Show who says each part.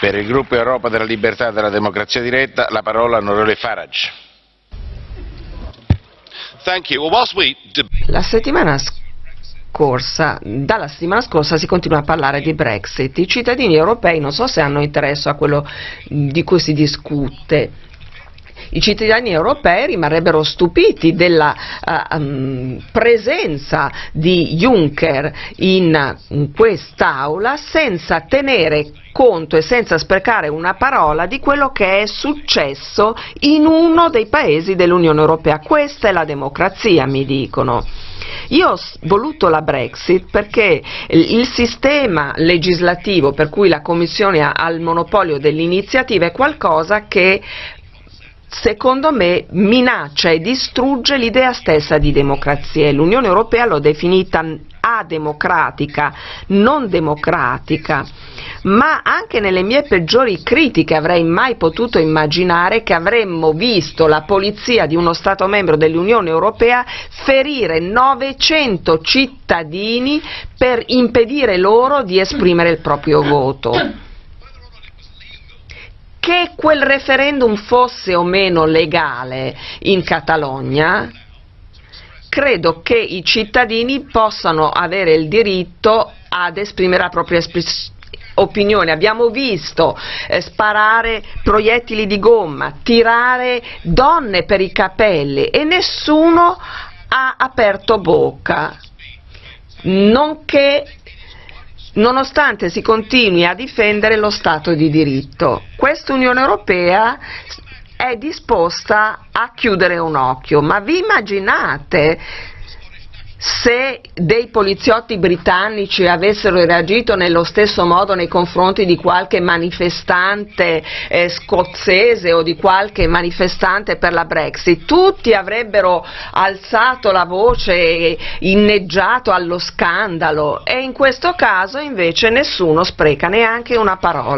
Speaker 1: Per il gruppo Europa della Libertà e della Democrazia Diretta la parola all'onorevole Farage.
Speaker 2: La settimana scorsa, dalla settimana scorsa si continua a parlare di Brexit. I cittadini europei non so se hanno interesse a quello di cui si discute i cittadini europei rimarrebbero stupiti della uh, um, presenza di Juncker in, in quest'Aula senza tenere conto e senza sprecare una parola di quello che è successo in uno dei paesi dell'Unione Europea. Questa è la democrazia, mi dicono. Io ho voluto la Brexit perché il sistema legislativo per cui la Commissione ha il monopolio dell'iniziativa è qualcosa che secondo me minaccia e distrugge l'idea stessa di democrazia. l'Unione Europea l'ho definita ademocratica, non democratica, ma anche nelle mie peggiori critiche avrei mai potuto immaginare che avremmo visto la polizia di uno Stato membro dell'Unione Europea ferire 900 cittadini per impedire loro di esprimere il proprio voto che quel referendum fosse o meno legale in Catalogna, credo che i cittadini possano avere il diritto ad esprimere la propria opinione. Abbiamo visto eh, sparare proiettili di gomma, tirare donne per i capelli e nessuno ha aperto bocca, nonché nonostante si continui a difendere lo Stato di diritto. Questa Unione Europea è disposta a chiudere un occhio, ma vi immaginate se dei poliziotti britannici avessero reagito nello stesso modo nei confronti di qualche manifestante eh, scozzese o di qualche manifestante per la Brexit, tutti avrebbero alzato la voce e inneggiato allo scandalo e in questo caso invece nessuno spreca neanche una parola.